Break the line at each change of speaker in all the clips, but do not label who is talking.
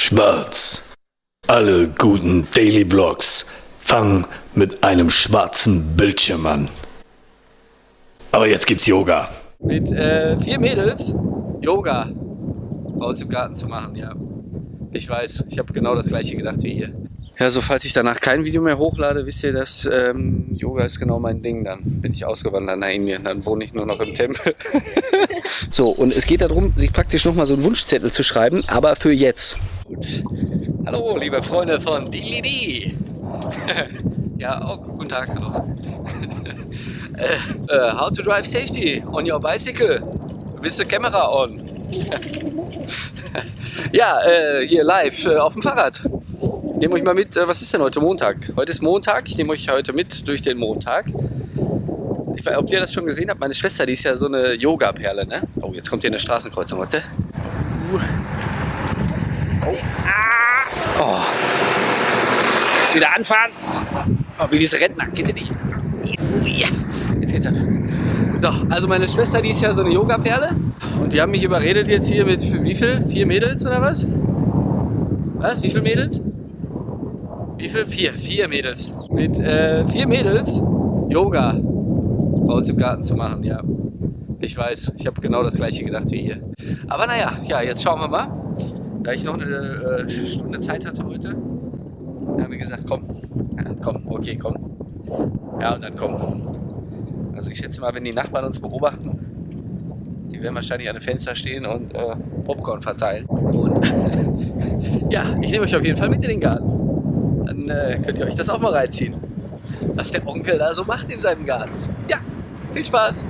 Schwarz. Alle guten Daily Vlogs fangen mit einem schwarzen Bildschirm an. Aber jetzt gibt's Yoga.
Mit äh, vier Mädels Yoga bei uns im Garten zu machen, ja. Ich weiß, ich habe genau das gleiche gedacht wie ihr. Ja, so falls ich danach kein Video mehr hochlade, wisst ihr, dass ähm, Yoga ist genau mein Ding. Dann bin ich ausgewandert nach Indien, dann wohne ich nur noch im Tempel. so, und es geht darum, sich praktisch nochmal so einen Wunschzettel zu schreiben, aber für jetzt. Gut. Hallo, liebe Freunde von Dilidi. ja, auch guten Tag, hallo. uh, how to drive safety on your bicycle with the camera on. ja, äh, hier live auf dem Fahrrad nehme euch mal mit, was ist denn heute Montag? Heute ist Montag, ich nehme euch heute mit durch den Montag. Ich weiß, ob ihr das schon gesehen habt, meine Schwester, die ist ja so eine Yoga-Perle, ne? Oh, jetzt kommt hier eine Straßenkreuzung, warte. Oh. oh. Jetzt wieder anfahren. Oh, wie diese Rentner, ihr nicht. Jetzt geht's ab. So, also meine Schwester, die ist ja so eine Yoga-Perle. Und die haben mich überredet jetzt hier mit wie viel? Vier Mädels oder was? Was? Wie viele Mädels? Wie viel? Vier. Vier Mädels. Mit äh, vier Mädels Yoga bei uns im Garten zu machen, ja. Ich weiß, ich habe genau das gleiche gedacht wie ihr. Aber naja, ja, jetzt schauen wir mal. Da ich noch eine äh, Stunde Zeit hatte heute, haben wir gesagt, komm, komm, okay, komm. Ja, und dann komm. Also ich schätze mal, wenn die Nachbarn uns beobachten, die werden wahrscheinlich an den Fenster stehen und äh, Popcorn verteilen. Und ja, ich nehme euch auf jeden Fall mit in den Garten dann äh, könnt ihr euch das auch mal reinziehen. Was der Onkel da so macht in seinem Garten. Ja, viel Spaß!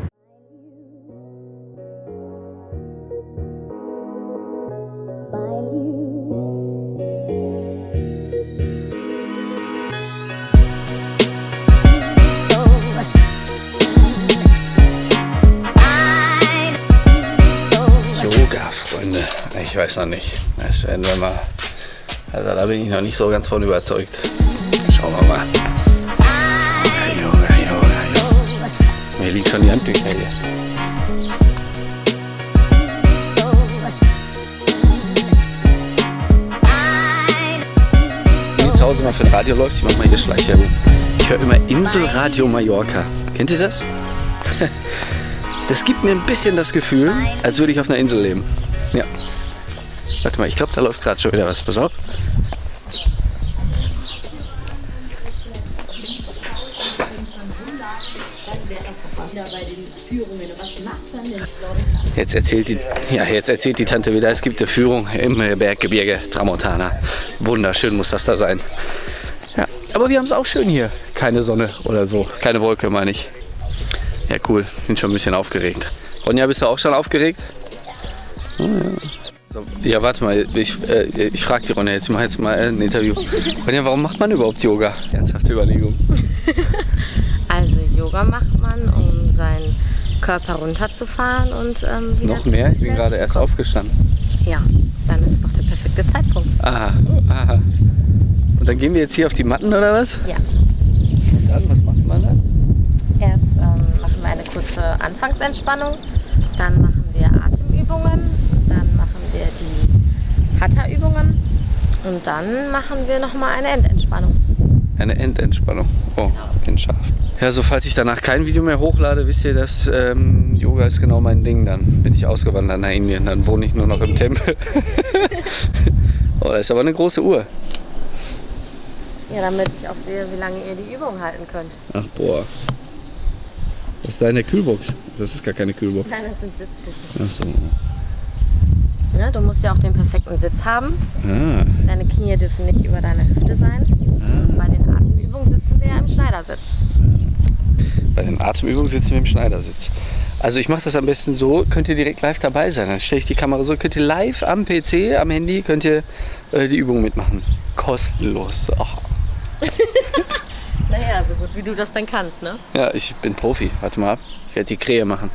Weiß noch nicht. Das werden wir mal also da bin ich noch nicht so ganz von überzeugt. Schauen wir mal. Mir liegt schon die Handtücher hier. Wenn zu Hause mal für ein Radio läuft, ich mach mal hier Schleichwerbung. Ich höre immer Inselradio Mallorca. Kennt ihr das? Das gibt mir ein bisschen das Gefühl, als würde ich auf einer Insel leben. Ja. Warte mal, ich glaube, da läuft gerade schon wieder was. Pass auf. Jetzt erzählt die, ja, jetzt erzählt die Tante wieder, es gibt eine Führung im Berggebirge Tramontana. Wunderschön muss das da sein. Ja, aber wir haben es auch schön hier. Keine Sonne oder so. Keine Wolke, meine ich. Ja, cool. Bin schon ein bisschen aufgeregt. Ronja, bist du auch schon aufgeregt? Oh, ja. So, ja, warte mal, ich, äh, ich frage die Ronja jetzt, ich mache jetzt mal ein Interview. Ronja, warum macht man überhaupt Yoga? Ernsthafte Überlegung.
also Yoga macht man, um seinen Körper runterzufahren und ähm,
Noch mehr? Ich bin gerade erst aufgestanden.
Ja, dann ist doch der perfekte Zeitpunkt.
Aha, aha. Und dann gehen wir jetzt hier auf die Matten oder was?
Ja.
Und dann, was macht man dann?
Erst ähm, machen wir eine kurze Anfangsentspannung, dann machen wir Atemübungen Hatha-Übungen und dann machen wir nochmal eine Endentspannung.
Eine Endentspannung. Oh, genau. scharf. Ja, so falls ich danach kein Video mehr hochlade, wisst ihr, dass ähm, Yoga ist genau mein Ding. Dann bin ich ausgewandert nach Indien, dann wohne ich nur noch im Tempel. oh, das ist aber eine große Uhr.
Ja, damit ich auch sehe, wie lange ihr die Übung halten könnt.
Ach boah. Was ist deine Kühlbox? Das ist gar keine Kühlbox.
Nein, das sind Sitzkissen. Ach so. Ne? Du musst ja auch den perfekten Sitz haben. Ah. Deine Knie dürfen nicht über deiner Hüfte sein. Ah. Bei den Atemübungen sitzen wir ja im Schneidersitz.
Bei den Atemübungen sitzen wir im Schneidersitz. Also ich mache das am besten so, könnt ihr direkt live dabei sein. Dann stelle ich die Kamera so, könnt ihr live am PC, am Handy, könnt ihr äh, die Übung mitmachen. Kostenlos. Oh.
naja, so gut wie du das dann kannst, ne?
Ja, ich bin Profi. Warte mal ab. Ich werde die Krähe machen.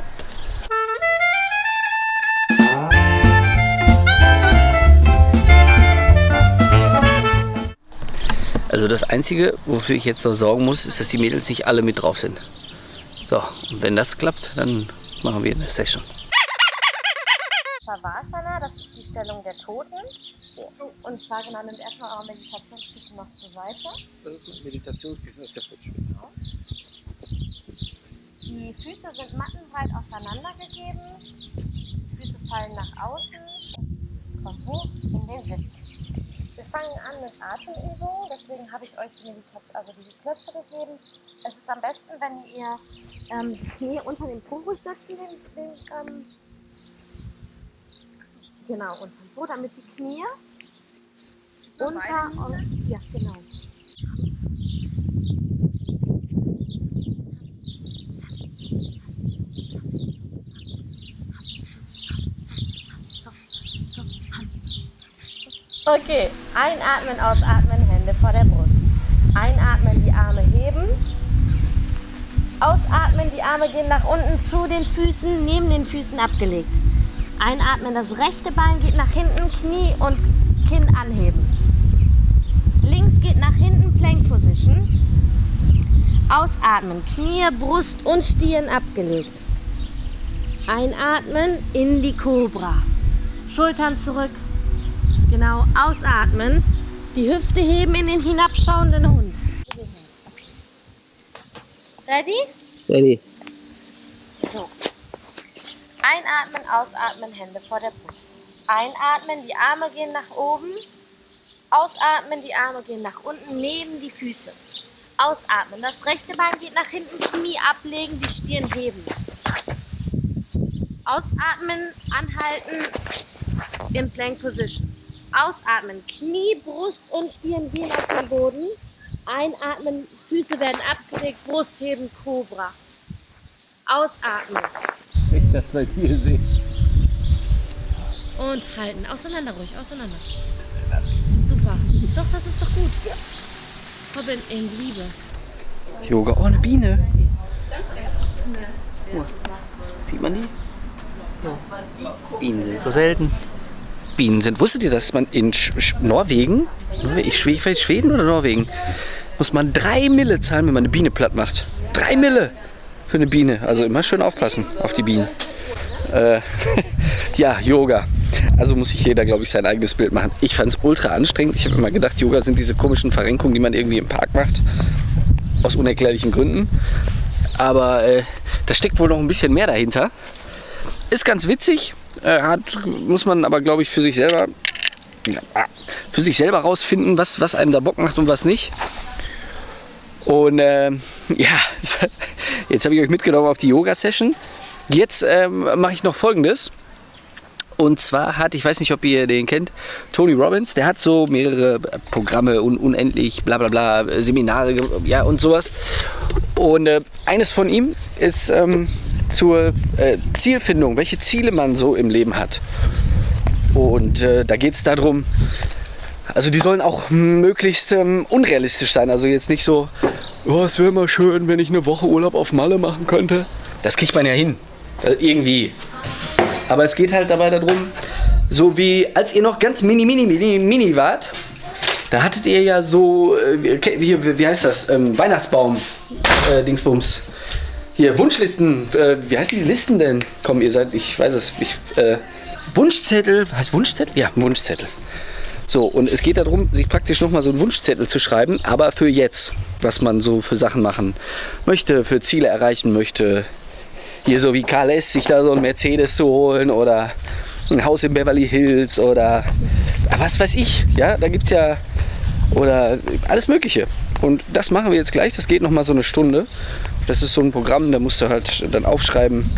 Also das Einzige, wofür ich jetzt noch sorgen muss, ist, dass die Mädels nicht alle mit drauf sind. So, und wenn das klappt, dann machen wir eine Session.
Shavasana, das ist die Stellung der Toten. Und zwar genau, nimmt erstmal eure Meditationskissen noch zur Seite.
Das ist mein Meditationskissen, das ist ja futsch.
Genau. Die Füße sind mattenbreit auseinandergegeben. Die Füße fallen nach außen. Kommt hoch in den Sitz. Wir fangen an mit Atemübungen, deswegen habe ich euch die, Meditation, also diese Knöpfe gegeben. Es ist am besten, wenn ihr ähm, die Knie unter den Po ruhig setzen, den, den, ähm, genau, unter dem Po, damit die Knie unter und, ja, genau. Okay, einatmen, ausatmen, Hände vor der Brust. Einatmen, die Arme heben. Ausatmen, die Arme gehen nach unten zu den Füßen, neben den Füßen abgelegt. Einatmen, das rechte Bein geht nach hinten, Knie und Kinn anheben. Links geht nach hinten, Plank Position. Ausatmen, Knie, Brust und Stirn abgelegt. Einatmen in die Cobra. Schultern zurück, Genau, ausatmen. Die Hüfte heben in den hinabschauenden Hund. Ready?
Ready.
So. Einatmen, ausatmen, Hände vor der Brust. Einatmen, die Arme gehen nach oben. Ausatmen, die Arme gehen nach unten, neben die Füße. Ausatmen, das rechte Bein geht nach hinten, Knie ablegen, die Stirn heben. Ausatmen, anhalten, in Plank Position. Ausatmen. Knie, Brust und Stirn gehen auf den Boden. Einatmen, Füße werden abgelegt, Brust heben, Cobra. Ausatmen.
Ich das bei dir sehe.
Und halten. Auseinander ruhig, auseinander. Super. Doch, das ist doch gut. Hobbin in Liebe.
Yoga. Oh, eine Biene. Oh. Sieht man die? Ja. Bienen sind so selten. Bienen sind. Wusstet ihr, dass man in Sch Sch Norwegen, ich, ich weiß Schweden oder Norwegen, muss man drei Mille zahlen, wenn man eine Biene platt macht. Drei Mille für eine Biene. Also immer schön aufpassen auf die Bienen. Äh, ja, Yoga. Also muss sich jeder, glaube ich, sein eigenes Bild machen. Ich fand es ultra anstrengend. Ich habe immer gedacht, Yoga sind diese komischen Verrenkungen, die man irgendwie im Park macht. Aus unerklärlichen Gründen. Aber äh, da steckt wohl noch ein bisschen mehr dahinter. Ist ganz witzig, äh, hat, muss man aber, glaube ich, für sich selber für sich selber rausfinden, was, was einem da Bock macht und was nicht. Und äh, ja, jetzt habe ich euch mitgenommen auf die Yoga-Session. Jetzt ähm, mache ich noch folgendes. Und zwar hat, ich weiß nicht, ob ihr den kennt, Tony Robbins, der hat so mehrere Programme, un unendlich, bla bla bla, Seminare, ja und sowas. Und äh, eines von ihm ist ähm, zur äh, Zielfindung, welche Ziele man so im Leben hat. Und äh, da geht es darum, also die sollen auch möglichst ähm, unrealistisch sein. Also jetzt nicht so, oh, es wäre mal schön, wenn ich eine Woche Urlaub auf Malle machen könnte. Das kriegt man ja hin. Also irgendwie. Aber es geht halt dabei darum, so wie als ihr noch ganz mini, mini, mini, mini wart, da hattet ihr ja so, äh, wie, wie heißt das, ähm, Weihnachtsbaum, äh, Dingsbums. Hier, Wunschlisten, äh, wie heißen die Listen denn? Komm, ihr seid, ich weiß es, ich, äh, Wunschzettel, heißt Wunschzettel? Ja, Wunschzettel. So, und es geht darum, sich praktisch nochmal so einen Wunschzettel zu schreiben, aber für jetzt, was man so für Sachen machen möchte, für Ziele erreichen möchte. Hier so wie Karl S. sich da so ein Mercedes zu holen oder ein Haus in Beverly Hills oder was weiß ich. Ja, da gibt es ja oder alles Mögliche. Und das machen wir jetzt gleich. Das geht nochmal so eine Stunde. Das ist so ein Programm, da musst du halt dann aufschreiben,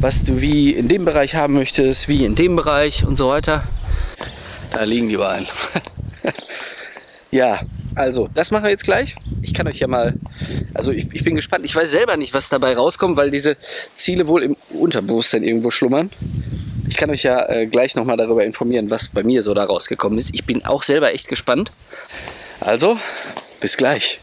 was du wie in dem Bereich haben möchtest, wie in dem Bereich und so weiter. Da liegen die Wahlen. ja, also, das machen wir jetzt gleich. Ich kann euch ja mal, also ich, ich, bin gespannt. Ich weiß selber nicht, was dabei rauskommt, weil diese Ziele wohl im Unterbewusstsein irgendwo schlummern. Ich kann euch ja äh, gleich nochmal darüber informieren, was bei mir so da rausgekommen ist. Ich bin auch selber echt gespannt. Also, bis gleich.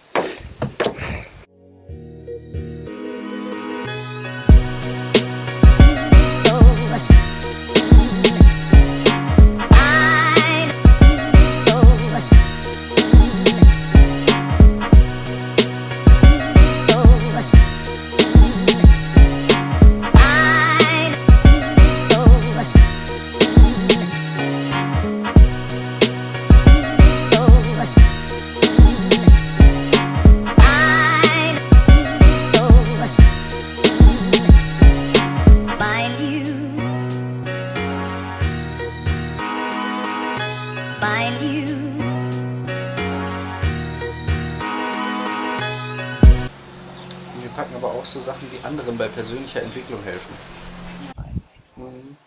Anderen bei persönlicher Entwicklung helfen. Mhm.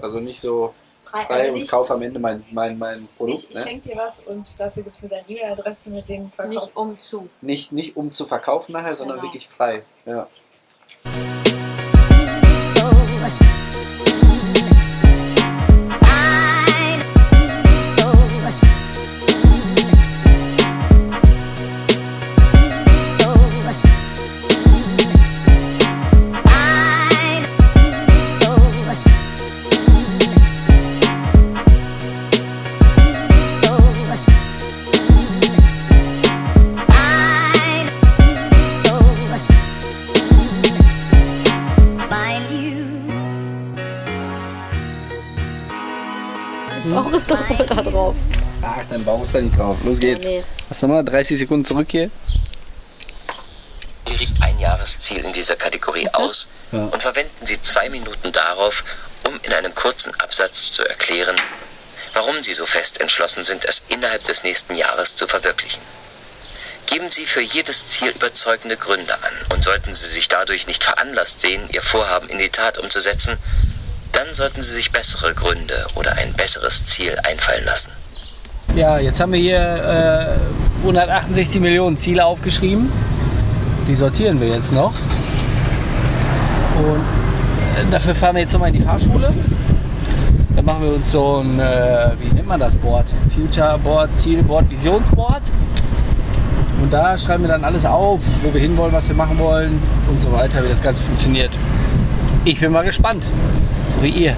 Also nicht so frei, frei also und kauf am Ende mein, mein, mein Produkt.
Ich, ich ne? schenke dir was und dafür gibst du mir deine E-Mail-Adresse mit dem
Verkauf. Nicht um zu.
Nicht, nicht um zu verkaufen nachher, sondern genau. wirklich frei. Ja.
Ist doch voll da drauf.
Ach, dein Bauch ist da nicht drauf. Los geht's. Nee. Was nochmal? 30 Sekunden zurück hier.
Ihr riecht ein Jahresziel in dieser Kategorie okay. aus ja. und verwenden Sie zwei Minuten darauf, um in einem kurzen Absatz zu erklären, warum Sie so fest entschlossen sind, es innerhalb des nächsten Jahres zu verwirklichen. Geben Sie für jedes Ziel überzeugende Gründe an und sollten Sie sich dadurch nicht veranlasst sehen, Ihr Vorhaben in die Tat umzusetzen, dann sollten Sie sich bessere Gründe oder ein besseres Ziel einfallen lassen.
Ja, jetzt haben wir hier äh, 168 Millionen Ziele aufgeschrieben. Die sortieren wir jetzt noch. Und äh, dafür fahren wir jetzt nochmal in die Fahrschule. Dann machen wir uns so ein, äh, wie nennt man das Board? Future Board, Zielboard, Visionsboard. Und da schreiben wir dann alles auf, wo wir hinwollen, was wir machen wollen und so weiter, wie das Ganze funktioniert. Ich bin mal gespannt so wie ihr.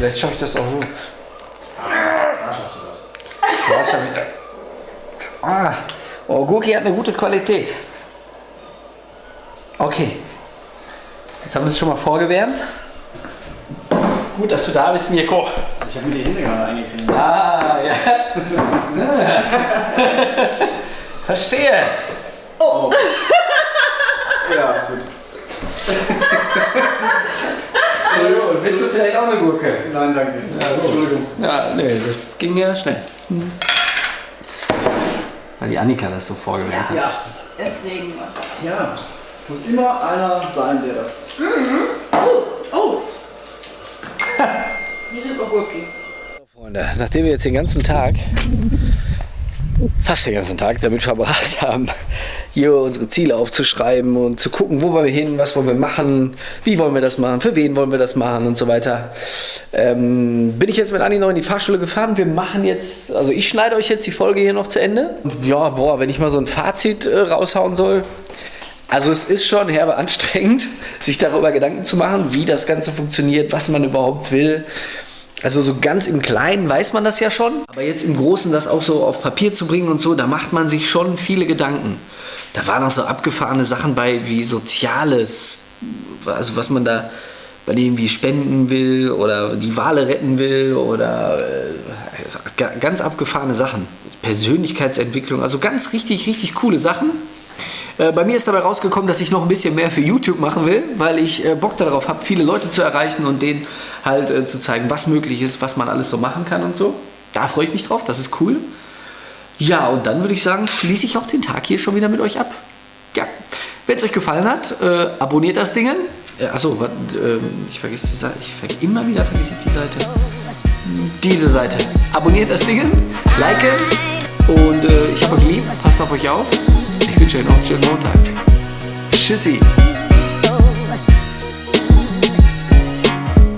vielleicht schaffe ich das auch so. Da schaffst du das. Da schaffe ich das. Ah, oh, Gurki hat eine gute Qualität. Okay. Jetzt haben wir es schon mal vorgewärmt. Gut, dass du da bist, Mirko.
Ich habe mir die Hände gerade eingekriegt.
Ah, ja. Verstehe.
Oh. oh. ja, gut.
Entschuldigung, willst du vielleicht auch eine Gurke?
Nein, danke.
Ja, Entschuldigung. Ja, nee, das ging ja schnell. Hm. Weil die Annika das so vorgewählt
hat. Ja,
deswegen.
Ja, es muss immer einer sein, der das.
Mhm. Oh, oh.
Freunde, nachdem wir jetzt den ganzen Tag, fast den ganzen Tag damit verbracht haben, hier unsere Ziele aufzuschreiben und zu gucken, wo wollen wir hin, was wollen wir machen, wie wollen wir das machen, für wen wollen wir das machen und so weiter, ähm, bin ich jetzt mit Anni noch in die Fahrschule gefahren. Wir machen jetzt, also ich schneide euch jetzt die Folge hier noch zu Ende. Und ja, boah, wenn ich mal so ein Fazit äh, raushauen soll, also es ist schon herbe anstrengend, sich darüber Gedanken zu machen, wie das Ganze funktioniert, was man überhaupt will. Also so ganz im Kleinen weiß man das ja schon, aber jetzt im Großen das auch so auf Papier zu bringen und so, da macht man sich schon viele Gedanken. Da waren auch so abgefahrene Sachen bei wie Soziales, also was man da bei dem irgendwie spenden will oder die Wale retten will oder äh, ganz abgefahrene Sachen. Persönlichkeitsentwicklung, also ganz richtig, richtig coole Sachen. Äh, bei mir ist dabei rausgekommen, dass ich noch ein bisschen mehr für YouTube machen will, weil ich äh, Bock darauf habe, viele Leute zu erreichen und denen halt äh, zu zeigen, was möglich ist, was man alles so machen kann und so. Da freue ich mich drauf, das ist cool. Ja, und dann würde ich sagen, schließe ich auch den Tag hier schon wieder mit euch ab. Ja, wenn es euch gefallen hat, äh, abonniert das Ding. Äh, achso, äh, ich vergesse die Seite. Ich ver immer wieder vergesse ich die Seite. Diese Seite. Abonniert das Ding, liken und äh, ich habe euch lieb. Passt auf euch auf. Einen schönen Montag. Tschüssi.